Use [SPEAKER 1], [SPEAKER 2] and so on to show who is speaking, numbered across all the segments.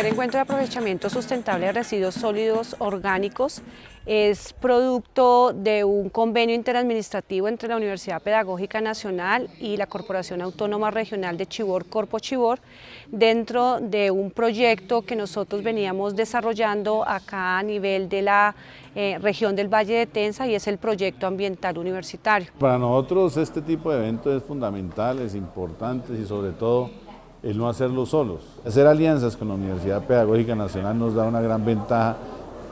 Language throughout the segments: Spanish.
[SPEAKER 1] primer encuentro de aprovechamiento sustentable de residuos sólidos orgánicos es producto de un convenio interadministrativo entre la Universidad Pedagógica Nacional y la Corporación Autónoma Regional de Chibor, Corpo Chibor, dentro de un proyecto que nosotros veníamos desarrollando acá a nivel de la eh, región del Valle de Tensa y es el proyecto ambiental universitario.
[SPEAKER 2] Para nosotros este tipo de eventos es fundamental, es importante y sobre todo el no hacerlo solos. Hacer alianzas con la Universidad Pedagógica Nacional nos da una gran ventaja,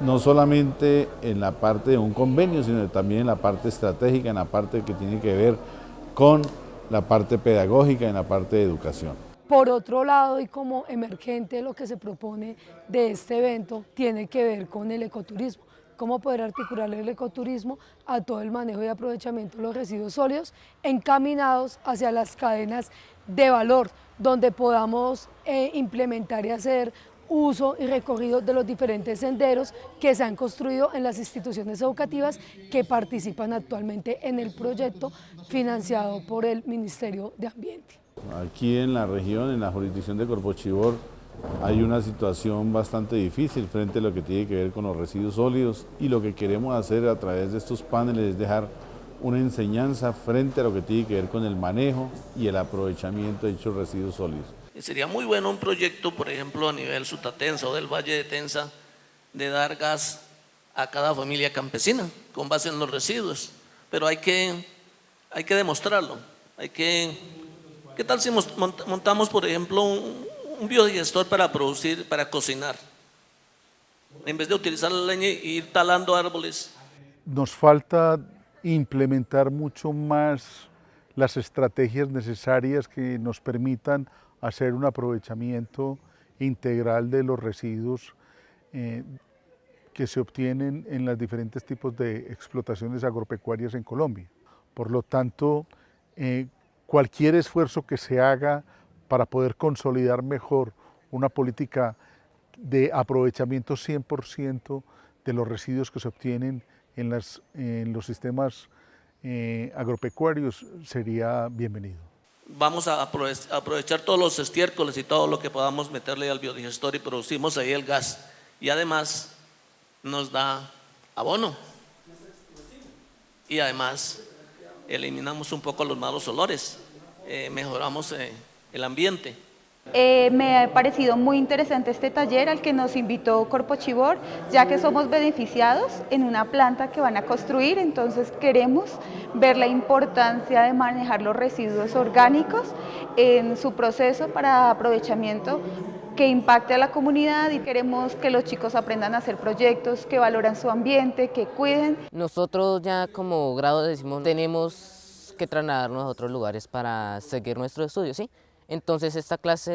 [SPEAKER 2] no solamente en la parte de un convenio, sino también en la parte estratégica, en la parte que tiene que ver con la parte pedagógica, en la parte de educación.
[SPEAKER 3] Por otro lado, y como emergente, lo que se propone de este evento tiene que ver con el ecoturismo cómo poder articular el ecoturismo a todo el manejo y aprovechamiento de los residuos sólidos encaminados hacia las cadenas de valor, donde podamos eh, implementar y hacer uso y recorrido de los diferentes senderos que se han construido en las instituciones educativas que participan actualmente en el proyecto financiado por el Ministerio de Ambiente.
[SPEAKER 2] Aquí en la región, en la jurisdicción de Corpochibor, hay una situación bastante difícil frente a lo que tiene que ver con los residuos sólidos y lo que queremos hacer a través de estos paneles es dejar una enseñanza frente a lo que tiene que ver con el manejo y el aprovechamiento de dichos residuos sólidos.
[SPEAKER 4] Sería muy bueno un proyecto, por ejemplo, a nivel Sutatensa o del Valle de Tensa, de dar gas a cada familia campesina con base en los residuos, pero hay que, hay que demostrarlo. Hay que, ¿Qué tal si montamos, por ejemplo, un, un biodigestor para producir, para cocinar? En vez de utilizar la leña e ir talando árboles.
[SPEAKER 5] Nos falta implementar mucho más las estrategias necesarias que nos permitan hacer un aprovechamiento integral de los residuos eh, que se obtienen en los diferentes tipos de explotaciones agropecuarias en Colombia. Por lo tanto, eh, cualquier esfuerzo que se haga para poder consolidar mejor una política de aprovechamiento 100% de los residuos que se obtienen en, las, en los sistemas eh, agropecuarios sería bienvenido.
[SPEAKER 4] Vamos a aprovechar todos los estiércoles y todo lo que podamos meterle al biodigestor y producimos ahí el gas. Y además nos da abono. Y además eliminamos un poco los malos olores, eh, mejoramos eh, el ambiente.
[SPEAKER 6] Eh, me ha parecido muy interesante este taller al que nos invitó Corpo Chibor, ya que somos beneficiados en una planta que van a construir, entonces queremos ver la importancia de manejar los residuos orgánicos en su proceso para aprovechamiento que impacte a la comunidad y queremos que los chicos aprendan a hacer proyectos que valoran su ambiente, que cuiden.
[SPEAKER 7] Nosotros ya como grado decimos tenemos que trasladarnos a otros lugares para seguir nuestro estudio, ¿sí? Entonces esta clase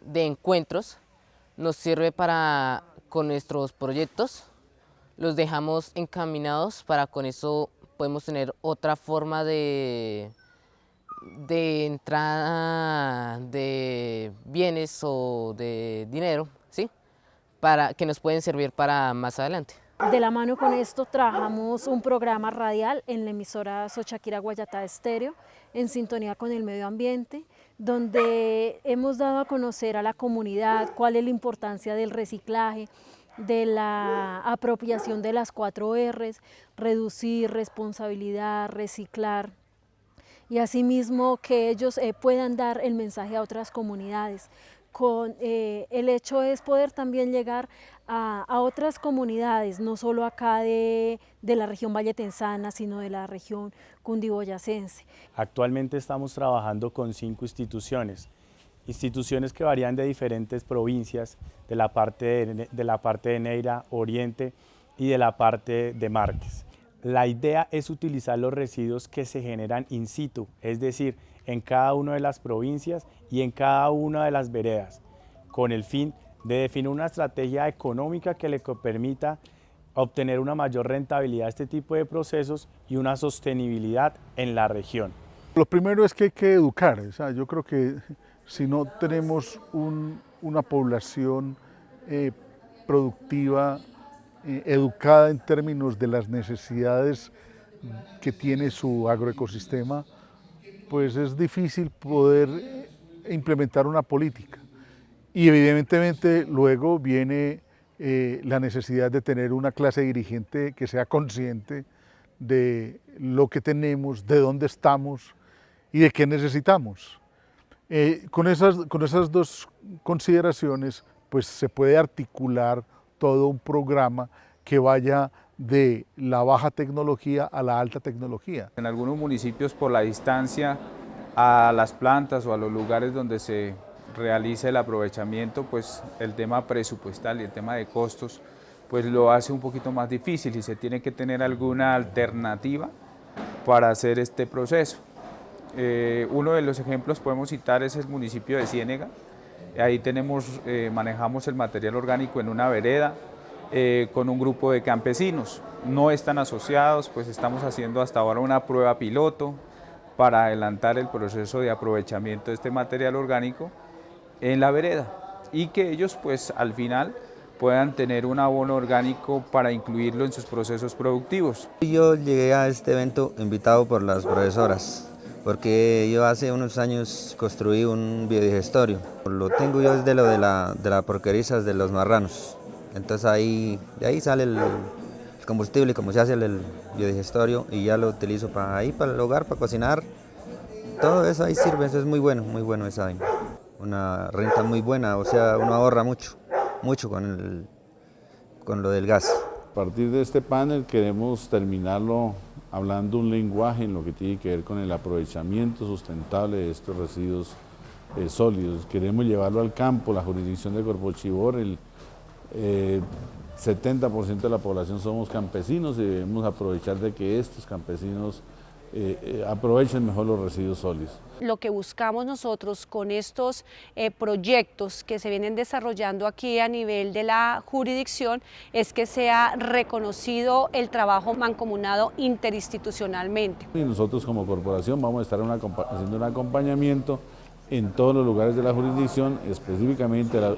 [SPEAKER 7] de, encuentros nos sirve para, con nuestros proyectos, los dejamos encaminados para con eso podemos tener otra forma de, de entrada de bienes o de dinero, ¿sí? Para, que nos pueden servir para más adelante.
[SPEAKER 8] De la mano con esto trabajamos un programa radial en la emisora Sochaquira Guayatá Estéreo, en sintonía con el medio ambiente, donde hemos dado a conocer a la comunidad cuál es la importancia del reciclaje, de la apropiación de las cuatro R's, reducir, responsabilidad, reciclar, y asimismo que ellos eh, puedan dar el mensaje a otras comunidades. Con, eh, el hecho es poder también llegar a, otras comunidades, no solo acá de, de, la región valletensana, sino de la región cundiboyacense.
[SPEAKER 9] Actualmente estamos trabajando con cinco instituciones, instituciones que varían de diferentes provincias, de la parte de, de la parte de Neira, Oriente y de la parte de Márquez. La idea es utilizar los residuos que se generan in situ, es decir, en cada una de las provincias y en cada una de las veredas, con el fin de definir una estrategia económica que le permita obtener una mayor rentabilidad a este tipo de procesos y una sostenibilidad en la región.
[SPEAKER 5] Lo primero es que hay que educar, yo creo que si no tenemos una población eh, productiva, eh, educada en términos de las necesidades que tiene su agroecosistema, pues es difícil poder implementar una política y evidentemente luego viene eh, la necesidad de tener una clase dirigente que sea consciente de lo que tenemos, de dónde estamos y de qué necesitamos. Eh, con, esas, con esas dos consideraciones pues se puede articular todo un programa que vaya de la baja tecnología a la alta tecnología.
[SPEAKER 10] En algunos municipios por la distancia a las plantas o a los lugares donde se realiza el aprovechamiento, pues el tema presupuestal y el tema de costos pues lo hace un poquito más difícil y se tiene que tener alguna alternativa para hacer este proceso. Eh, uno de los ejemplos podemos citar es el municipio de Ciénega, ahí tenemos, eh, manejamos el material orgánico en una vereda eh, con un grupo de campesinos, no están asociados, pues estamos haciendo hasta ahora una prueba piloto para adelantar el proceso de aprovechamiento de este material orgánico en la vereda y que ellos pues al final puedan tener un abono orgánico para incluirlo en sus procesos productivos.
[SPEAKER 11] Yo llegué a este evento invitado por las profesoras, porque yo hace unos años construí un biodigestorio. Lo tengo yo desde lo de la, de la porquerizas de los marranos. Entonces ahí, de ahí sale el, combustible, como se hace el, biodigestorio, y ya lo utilizo para ahí, para el hogar, para cocinar. Todo eso ahí sirve, eso es muy bueno, muy bueno esa Una renta muy buena, o sea, uno ahorra mucho mucho con, el, con lo del gas.
[SPEAKER 2] A partir de este panel queremos terminarlo hablando un lenguaje en lo que tiene que ver con el aprovechamiento sustentable de estos residuos eh, sólidos. Queremos llevarlo al campo, la jurisdicción de Corpochibor, el 70% eh, de la población somos campesinos y debemos aprovechar de que estos campesinos eh, eh, aprovechen mejor los residuos sólidos.
[SPEAKER 1] Lo que buscamos nosotros con estos eh, proyectos que se vienen desarrollando aquí a nivel de la jurisdicción es que sea reconocido el trabajo mancomunado interinstitucionalmente.
[SPEAKER 2] Y nosotros como corporación vamos a estar haciendo un acompañamiento en todos los lugares de la jurisdicción, específicamente las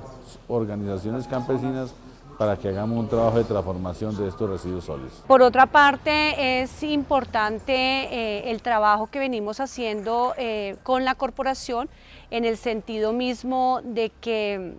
[SPEAKER 2] organizaciones campesinas para que hagamos un trabajo de transformación de estos residuos sólidos.
[SPEAKER 1] Por otra parte, es importante eh, el trabajo que venimos haciendo eh, con la corporación en el sentido mismo de que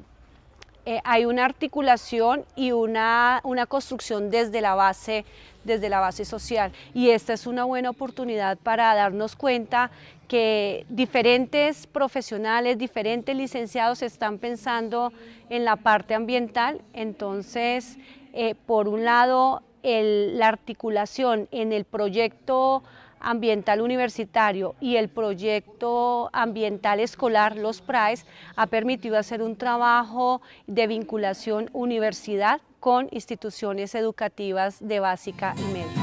[SPEAKER 1] eh, hay una articulación y una, una construcción desde la base desde la base social. Y esta es una buena oportunidad para darnos cuenta que diferentes profesionales, diferentes licenciados están pensando en la parte ambiental, entonces eh, por un lado la articulación en el proyecto ambiental universitario y el proyecto ambiental escolar, los PRAES, ha permitido hacer un trabajo de vinculación universidad con instituciones educativas de básica y media.